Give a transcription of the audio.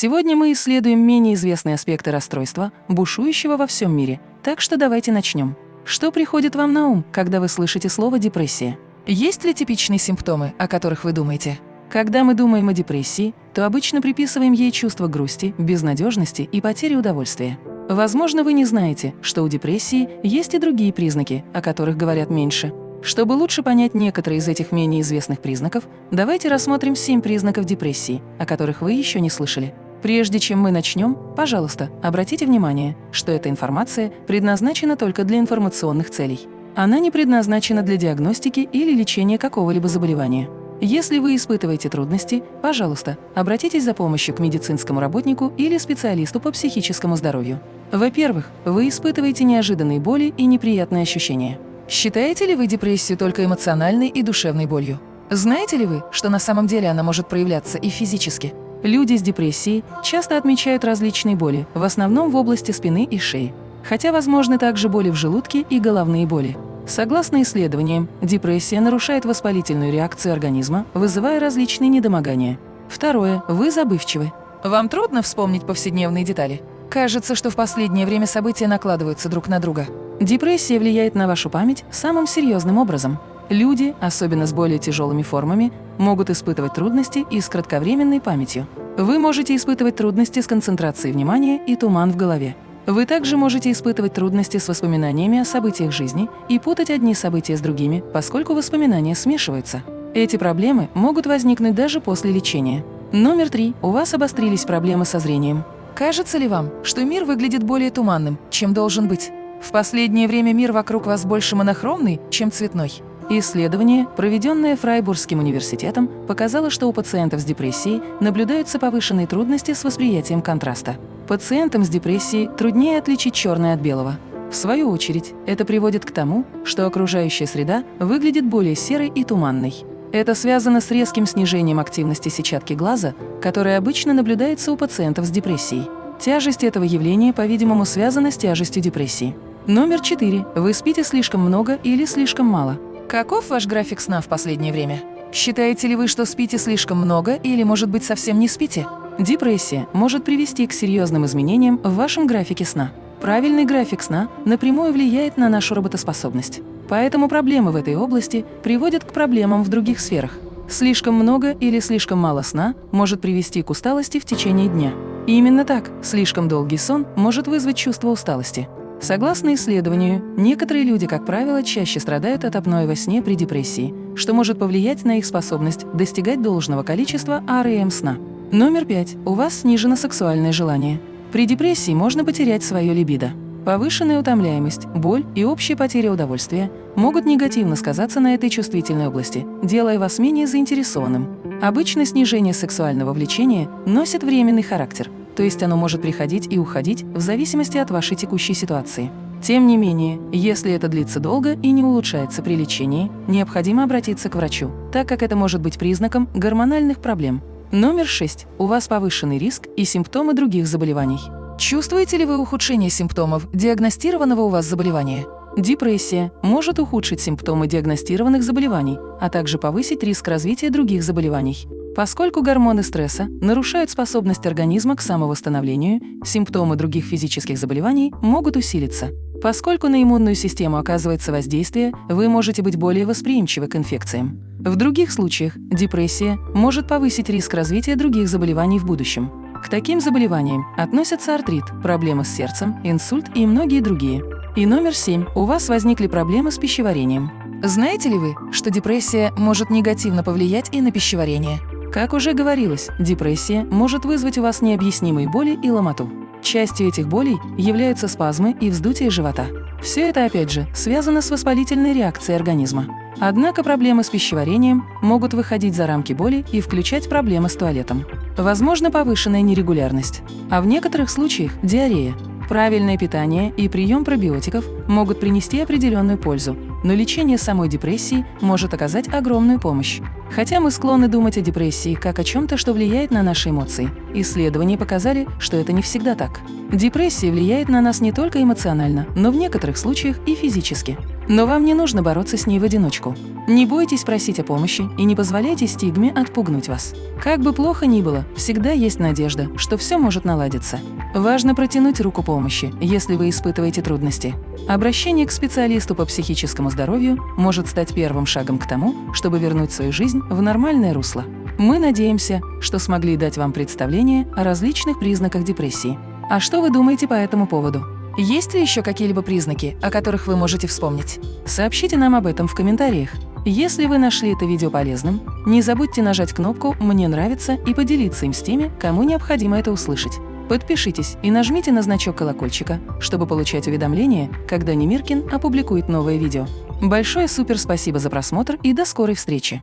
Сегодня мы исследуем менее известные аспекты расстройства, бушующего во всем мире. Так что давайте начнем. Что приходит вам на ум, когда вы слышите слово «депрессия»? Есть ли типичные симптомы, о которых вы думаете? Когда мы думаем о депрессии, то обычно приписываем ей чувство грусти, безнадежности и потери удовольствия. Возможно, вы не знаете, что у депрессии есть и другие признаки, о которых говорят меньше. Чтобы лучше понять некоторые из этих менее известных признаков, давайте рассмотрим 7 признаков депрессии, о которых вы еще не слышали. Прежде чем мы начнем, пожалуйста, обратите внимание, что эта информация предназначена только для информационных целей. Она не предназначена для диагностики или лечения какого-либо заболевания. Если вы испытываете трудности, пожалуйста, обратитесь за помощью к медицинскому работнику или специалисту по психическому здоровью. Во-первых, вы испытываете неожиданные боли и неприятные ощущения. Считаете ли вы депрессию только эмоциональной и душевной болью? Знаете ли вы, что на самом деле она может проявляться и физически? Люди с депрессией часто отмечают различные боли, в основном в области спины и шеи. Хотя возможны также боли в желудке и головные боли. Согласно исследованиям, депрессия нарушает воспалительную реакцию организма, вызывая различные недомогания. Второе. Вы забывчивы. Вам трудно вспомнить повседневные детали? Кажется, что в последнее время события накладываются друг на друга. Депрессия влияет на вашу память самым серьезным образом. Люди, особенно с более тяжелыми формами, могут испытывать трудности и с кратковременной памятью. Вы можете испытывать трудности с концентрацией внимания и туман в голове. Вы также можете испытывать трудности с воспоминаниями о событиях жизни и путать одни события с другими, поскольку воспоминания смешиваются. Эти проблемы могут возникнуть даже после лечения. Номер три. У вас обострились проблемы со зрением. Кажется ли вам, что мир выглядит более туманным, чем должен быть? В последнее время мир вокруг вас больше монохромный, чем цветной. Исследование, проведенное Фрайбургским университетом, показало, что у пациентов с депрессией наблюдаются повышенные трудности с восприятием контраста. Пациентам с депрессией труднее отличить черное от белого. В свою очередь, это приводит к тому, что окружающая среда выглядит более серой и туманной. Это связано с резким снижением активности сетчатки глаза, которая обычно наблюдается у пациентов с депрессией. Тяжесть этого явления, по-видимому, связана с тяжестью депрессии. Номер 4. Вы спите слишком много или слишком мало. Каков ваш график сна в последнее время? Считаете ли вы, что спите слишком много или, может быть, совсем не спите? Депрессия может привести к серьезным изменениям в вашем графике сна. Правильный график сна напрямую влияет на нашу работоспособность. Поэтому проблемы в этой области приводят к проблемам в других сферах. Слишком много или слишком мало сна может привести к усталости в течение дня. И именно так, слишком долгий сон может вызвать чувство усталости. Согласно исследованию, некоторые люди, как правило, чаще страдают от апноэ во сне при депрессии, что может повлиять на их способность достигать должного количества REM сна. Номер пять. У вас снижено сексуальное желание. При депрессии можно потерять свое либидо. Повышенная утомляемость, боль и общая потеря удовольствия могут негативно сказаться на этой чувствительной области, делая вас менее заинтересованным. Обычно снижение сексуального влечения носит временный характер – то есть оно может приходить и уходить в зависимости от вашей текущей ситуации. Тем не менее, если это длится долго и не улучшается при лечении, необходимо обратиться к врачу, так как это может быть признаком гормональных проблем. Номер 6. У вас повышенный риск и симптомы других заболеваний. Чувствуете ли вы ухудшение симптомов диагностированного у вас заболевания? Депрессия может ухудшить симптомы диагностированных заболеваний, а также повысить риск развития других заболеваний. Поскольку гормоны стресса нарушают способность организма к самовосстановлению, симптомы других физических заболеваний могут усилиться. Поскольку на иммунную систему оказывается воздействие, вы можете быть более восприимчивы к инфекциям. В других случаях депрессия может повысить риск развития других заболеваний в будущем. К таким заболеваниям относятся артрит, проблемы с сердцем, инсульт и многие другие. И номер семь. У вас возникли проблемы с пищеварением. Знаете ли вы, что депрессия может негативно повлиять и на пищеварение? Как уже говорилось, депрессия может вызвать у вас необъяснимые боли и ломоту. Частью этих болей являются спазмы и вздутие живота. Все это, опять же, связано с воспалительной реакцией организма. Однако проблемы с пищеварением могут выходить за рамки боли и включать проблемы с туалетом. Возможно повышенная нерегулярность, а в некоторых случаях – диарея. Правильное питание и прием пробиотиков могут принести определенную пользу, но лечение самой депрессии может оказать огромную помощь. Хотя мы склонны думать о депрессии как о чем-то, что влияет на наши эмоции, исследования показали, что это не всегда так. Депрессия влияет на нас не только эмоционально, но в некоторых случаях и физически. Но вам не нужно бороться с ней в одиночку. Не бойтесь просить о помощи и не позволяйте стигме отпугнуть вас. Как бы плохо ни было, всегда есть надежда, что все может наладиться. Важно протянуть руку помощи, если вы испытываете трудности. Обращение к специалисту по психическому здоровью может стать первым шагом к тому, чтобы вернуть свою жизнь в нормальное русло. Мы надеемся, что смогли дать вам представление о различных признаках депрессии. А что вы думаете по этому поводу? Есть ли еще какие-либо признаки, о которых вы можете вспомнить? Сообщите нам об этом в комментариях. Если вы нашли это видео полезным, не забудьте нажать кнопку «Мне нравится» и поделиться им с теми, кому необходимо это услышать. Подпишитесь и нажмите на значок колокольчика, чтобы получать уведомления, когда Немиркин опубликует новое видео. Большое супер спасибо за просмотр и до скорой встречи!